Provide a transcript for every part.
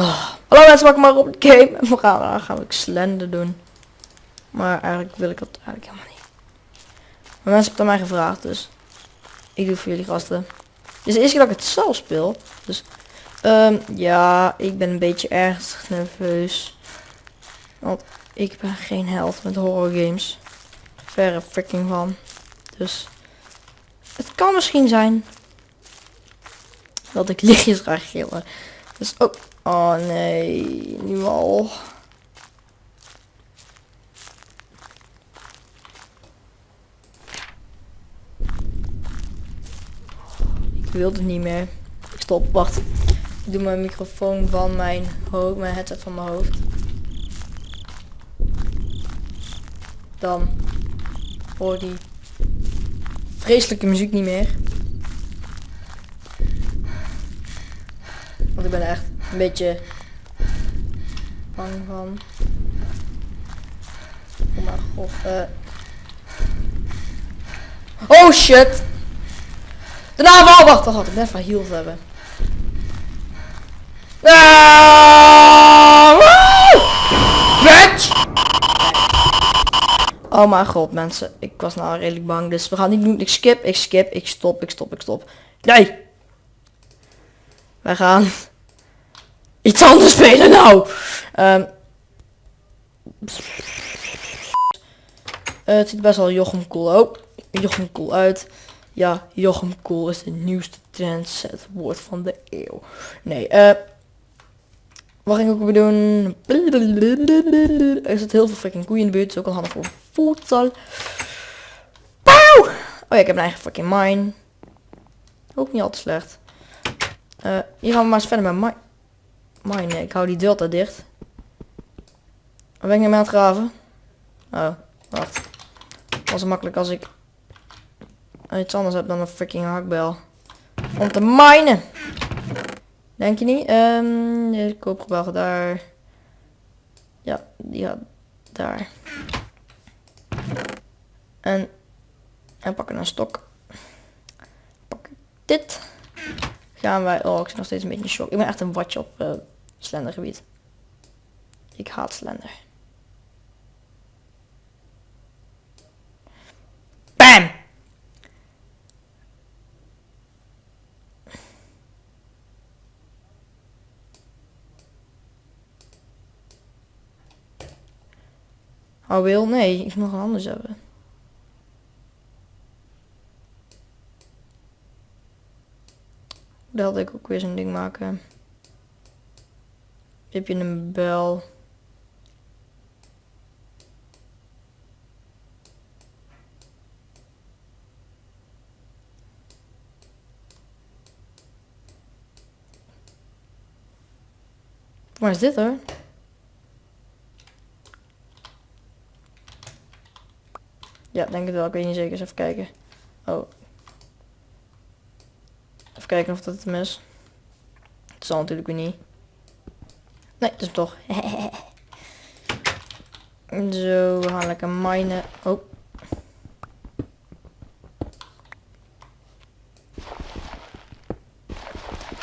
Oh. Hallo mensen, welkom maar op de game. En we gaan, gaan we slender doen. Maar eigenlijk wil ik dat eigenlijk helemaal niet. Maar mensen hebben het aan mij gevraagd, dus ik doe voor jullie gasten. Dit is de eerste keer dat ik het zelf speel. Dus ehm, ja, ik ben een beetje erg nerveus. Want ik ben geen held met horror games. Verre freaking van. Dus het kan misschien zijn dat ik lichtjes ga gillen. Dus oh, oh nee, nu al. Ik wil het niet meer. Stop, wacht. Ik doe mijn microfoon van mijn hoofd, mijn headset van mijn hoofd. Dan hoor die vreselijke muziek niet meer. Want ik ben echt een beetje bang van. Oh mijn god. eh. Oh shit! De naval! Wacht, wacht, wacht. Ik ben even healed hebben. Ah! Bitch! Oh mijn god, mensen. Ik was nou redelijk bang. Dus we gaan niet doen. Ik skip, ik skip, ik stop, ik stop, ik stop. Nee! Wij gaan iets anders spelen nou. Ehm eh, het ziet best wel Jochem cool. Oh, Jochem cool uit. Ja, Jochem cool is de nieuwste trendset woord van de eeuw. Nee, eh... wat ging ik ook weer doen? Er zit heel veel freaking koeien in de buurt. Is ook al handig voor voedsel. Pauw! Oh ja, ik heb een eigen fucking mine. Ook niet al te slecht. Eh, hier gaan we maar eens verder met mine. Mine, ik hou die delta dicht. Ben ik nou mee aan het graven? Oh, wacht. Was makkelijk als ik iets anders heb dan een freaking hakbel. Om te minen. Denk je niet? Ehm de koopgebouw daar. Ja, die gaat daar. En, en pakken een stok. Pak dit. Gaan wij... Oh, ik zit nog steeds een beetje in shock. Ik ben echt een watje op uh, slendergebied. Ik haat slender. Bam! Oh wil? Nee, ik moet nog anders hebben. Daar had ik ook weer zo'n ding maken. Heb je een bel? Waar is dit hoor? Ja, denk het wel. Ik weet niet zeker. Eens even kijken. Oh. Even kijken of dat hem is. Het zal natuurlijk weer niet. Nee, het is toch. Zo, we gaan lekker minen. Oh.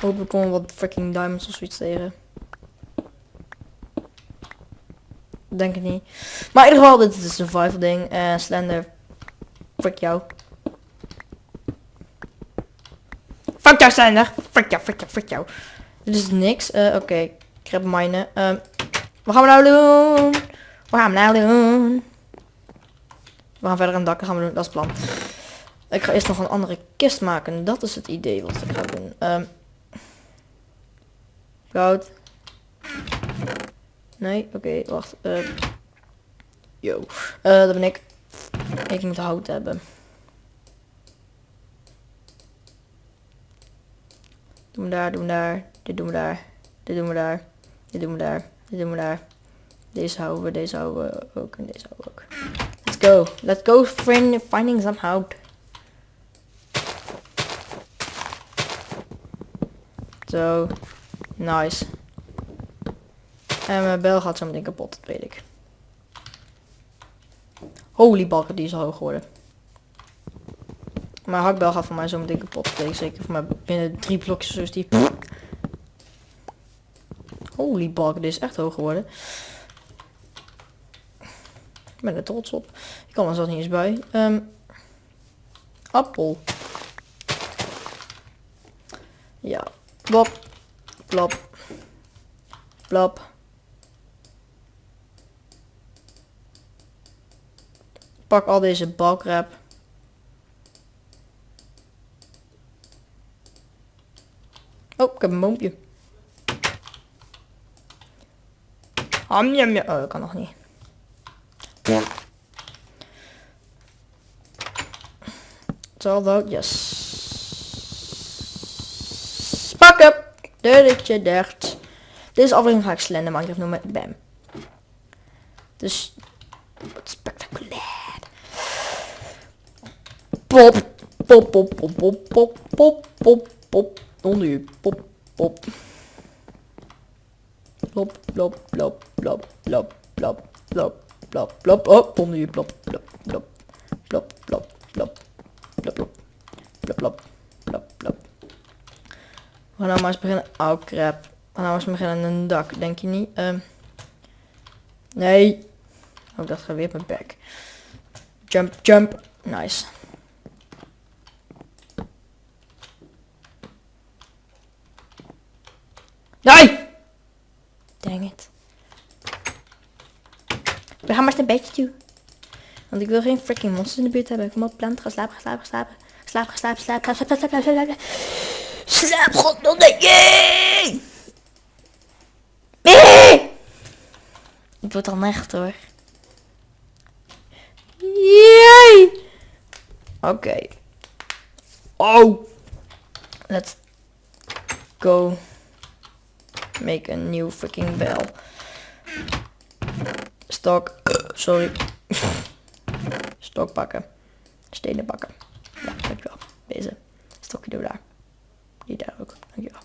Hoop ik kom wat freaking diamonds of zoiets tegen. Denk ik niet. Maar in ieder geval, dit is een survival ding. En Slender. Fuck jou. Fuck jou, Slender. Fuck jou, fuck jou, fuck jou. Dit is niks. Uh, Oké. Ik heb minen. Um, wat gaan we nou doen? Wat gaan we nou doen? We gaan verder aan dakken gaan we doen. Dat is plan. Ik ga eerst nog een andere kist maken. Dat is het idee wat ik ga doen. Um. Nee, oké, wacht. Uh, yo. Uh, dat ben ik. Ik moet hout hebben. Doen we daar, doen we daar. Dit doen we daar. Dit doen we daar. Dit doen we daar. Dit doen we daar. Deze houden we, deze houden we ook en deze houden we ook. Let's go. Let's go friend finding some hout. Zo. Nice. En mijn bel gaat zo meteen kapot, dat weet ik. Holy bakken, die is al hoog geworden. Mijn hakbel gaat voor mij zo meteen kapot. Dat weet ik zeker. Voor mij binnen drie blokjes zoals die. Holy bak, dit is echt hoog geworden. Ik ben er trots op. Ik kan er zelfs niet eens bij. Ehm, appel. Ja. Blop. Blop. Blop. Pak al deze balkrap. Oh, ik heb een boompje. Ham, jam, jam. Oh, dat kan nog niet. Although, yes. Pak up. Dulletje dicht. Deze aflevering ga ik Slender Minecraft noemen. Bam. Dus, wat spectaculair. Pop. Pop, pop, pop, pop, pop, pop, pop, pop. Onder u. Pop, pop. Plop, plop, plop, plop, plop, plop, plop, plop, plop. Oh, onder u. Plop, plop, plop, plop, plop, plop, plop, plop, plop, plop, plop, plop. We gaan nou maar eens beginnen. Oh crap. We gaan nou eens beginnen aan een dak, denk je niet? Um, nee. Oh, dat gaat weer mijn bek. Jump, jump. Nice. Want ik wil geen freaking monsters in de buurt hebben. Kom op, plant. Ga slapen, slapen, slapen, ga slapen. Slaap, ga slapen, slaap, slaap, slaap, slaap, slaap, slaap. Slaap, goddomme. Ik word al echt hoor. Jee! Oké. Okay. Oh! Let's go make a new fucking bell. Stok. Sorry. Stok pakken. Stenen pakken. Ja, dankjewel. Deze. Stokje door daar. Die daar ook. Dankjewel.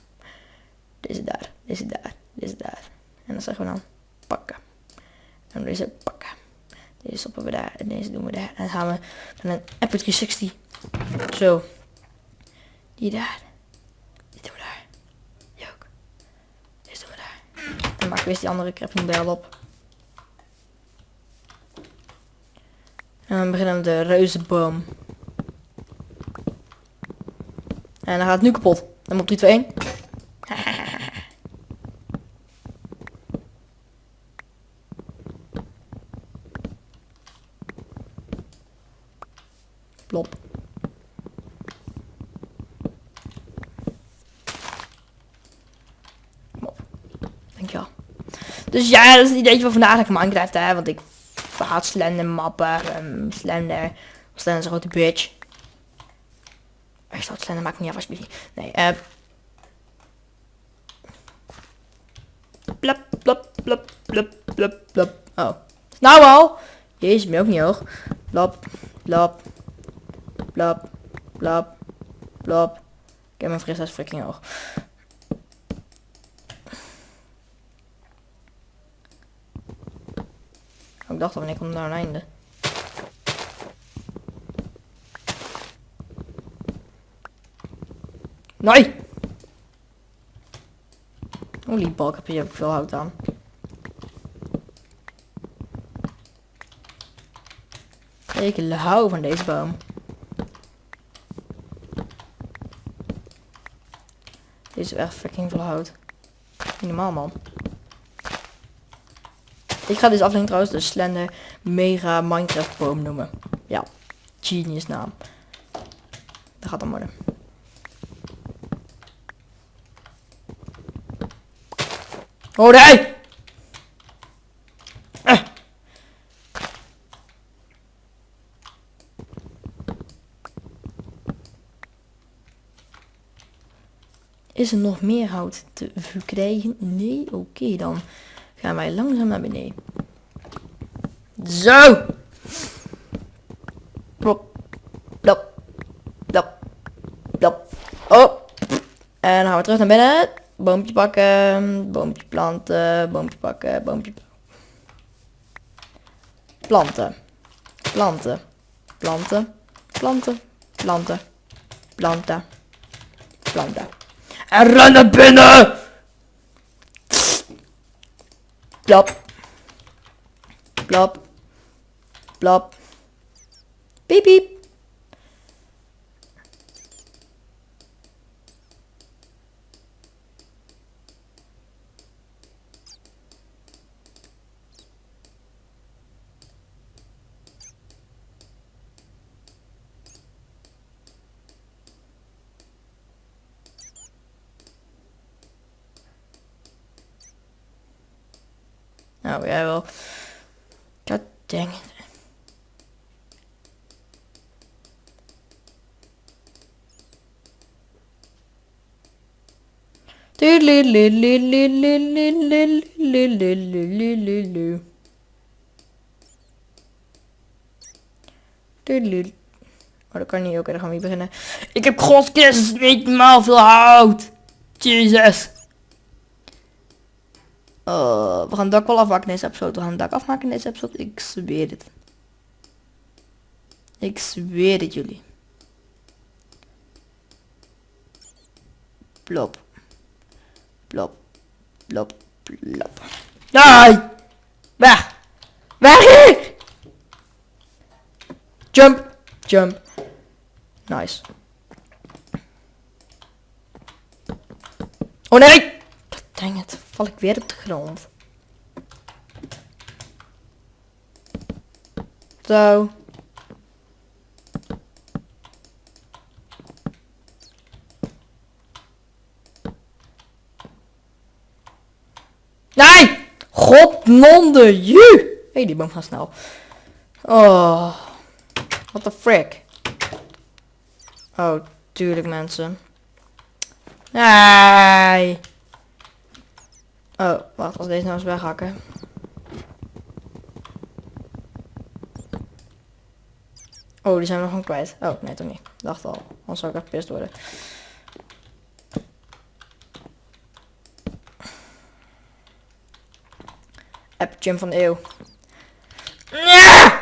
Deze daar. Deze daar. Deze daar. En dan zeggen we dan pakken. En deze pakken. Deze stoppen we daar. En deze doen we daar. En dan gaan we van een Apple 360. Zo. Die daar. Die doen we daar. Die ook. Deze doen we daar. En maak weer die andere crafting bel op. En dan beginnen we de reuzenboom. En dan gaat het nu kapot. Dan op 3, 2, 1. Plop. Dankjewel. Dus ja, dat is het idee van vandaag dat ik Minecraft hè, want ik haat slender mappen, um, slender, slender is een grote bitch. Echt wat slender maakt niet af alsjeblieft. Nee, eh. Plop, plop, plop, plop, plop, plop. Oh. Nou al. Jezus, ben ook niet hoog. Plop, plop, plop, plop, plop. Ik heb mijn frisheid freaking hoog. Ik dacht al, wanneer komt naar een einde? Nee! Holy balk, heb je ook veel hout aan. Ik hou van deze boom. Deze is echt fucking veel hout. Niet normaal man. Ik ga deze aflevering trouwens de Slender Mega Minecraft boom noemen. Ja, genius naam. Dat gaat dan worden. Oh nee! Eh. Is er nog meer hout te verkrijgen? Nee? Oké, dan gaan wij langzaam naar beneden. Zo! Plop, plop, plop, plop. Oh! En dan gaan we terug naar binnen. Boompje pakken, boompje planten, boompje pakken, boompje planten. Planten. Planten. Planten. Planten. Planten. Planten. En ren naar binnen! Blob. Blob. Blob. Beep, beep. Nou, jij wel. God dang it. Oh, dat kan niet. Oké, dan gaan we hier beginnen. Ik heb godskens niet normaal veel hout. Jezus. Uh, we gaan het dak wel afmaken in deze episode. We gaan het dak afmaken in deze episode. Ik zweer het. Ik zweer het jullie. Plop. Plop. Plop. Plop. Nee! Weg! Weg hier! Jump. Jump. Nice. Oh nee! Dang het, val ik weer op de grond. Zo. Nee! Godnonde ju! Hey, die boom gaat snel. Oh. What the frick? Oh, tuurlijk mensen. Nee. Oh, wacht, als deze nou eens weghakken. Oh, die zijn we nog gewoon kwijt. Oh, nee, toch niet. Dacht al. Anders zou ik echt pist worden. App jump van de eeuw. Ja!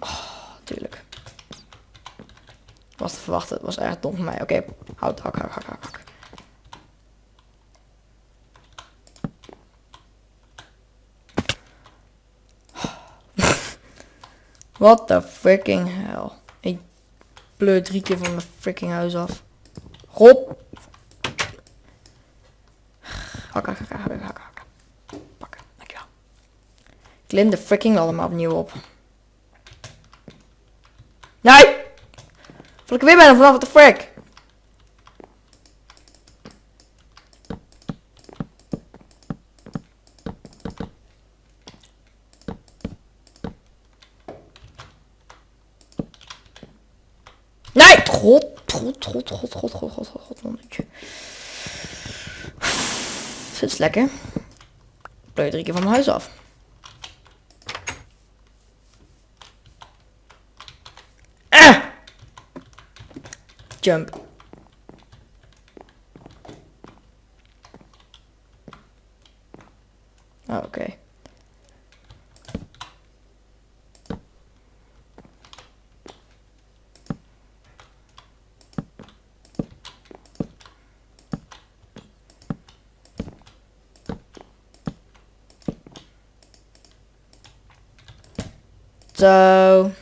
Oh, tuurlijk. Was te verwachten. Het was echt dom van mij. Oké, houd, hak, hak, hak, hak. What the freaking hell. Ik pleur drie keer van mijn freaking huis af. Hop. Hakken, hakken, hakken, hakken. Pakken, dankjewel. Klim de freaking allemaal opnieuw op. Nee! Val ik weer bijna vanaf, what the frick? Lekker. Pleur drie keer van mijn huis af. Ah! Jump. Zo.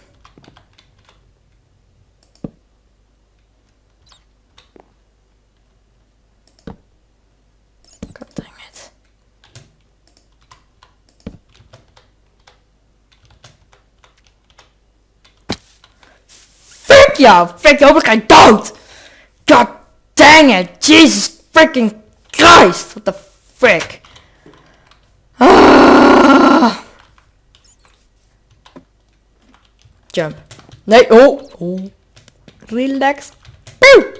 God dang it. Fuck jou! Fuck jou, ik ga dood! God dang it! Jesus freaking Christ! What the frick? Jump. Nee, oh. oh. Relax. Pew!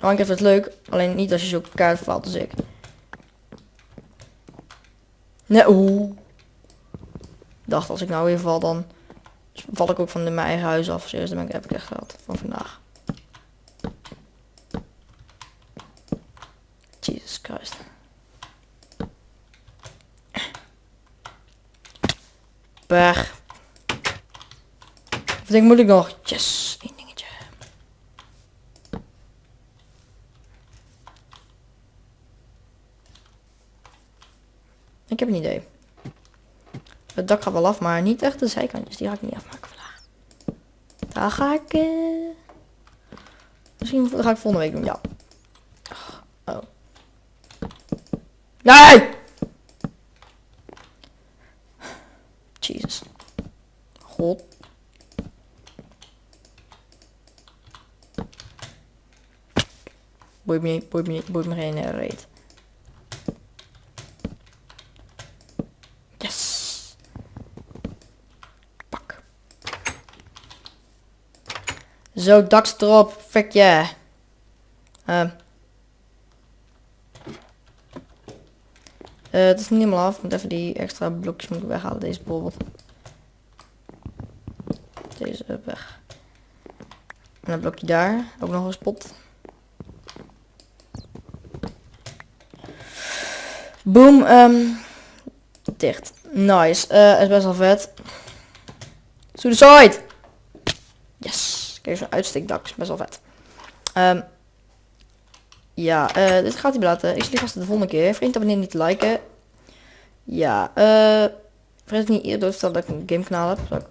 Minecraft is het leuk, alleen niet als je zo kaart valt als ik. Nee, oeh. Dacht als ik nou weer val, dan val ik ook van mijn eigen huis af. Serieus, dan ben ik, heb ik echt ik moet ik nog. Yes, één dingetje. Ik heb een idee. Het dak gaat wel af, maar niet echt de zijkantjes. Die ga ik niet afmaken. vandaag Daar ga ik... Eh, misschien ga ik volgende week doen, ja. Oh. Nee! Boeit me niet, me niet, boeit me geen reet. Yes. Pak. Zo, daks erop. Fuck yeah. Uh. Uh, het is niet helemaal af. Moet even die extra blokjes moet weghalen. Deze bijvoorbeeld. Deze weg. En een blokje daar. Ook nog een spot. Boom. Um, dicht. Nice. Uh, is best wel vet. Suicide! Yes. Kijk, zo'n uitsteekdak is best wel vet. Um, ja, uh, dit gaat hij laten. Ik zie vast de volgende keer. Vergeet abonneer niet te liken. Ja, uh, vergeet niet eerder te stellen dat ik een gamekanaal heb.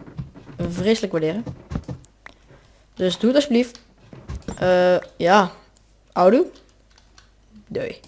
Ik vreselijk waarderen. Dus doe het alsjeblieft. Uh, ja, oudoe. Doei.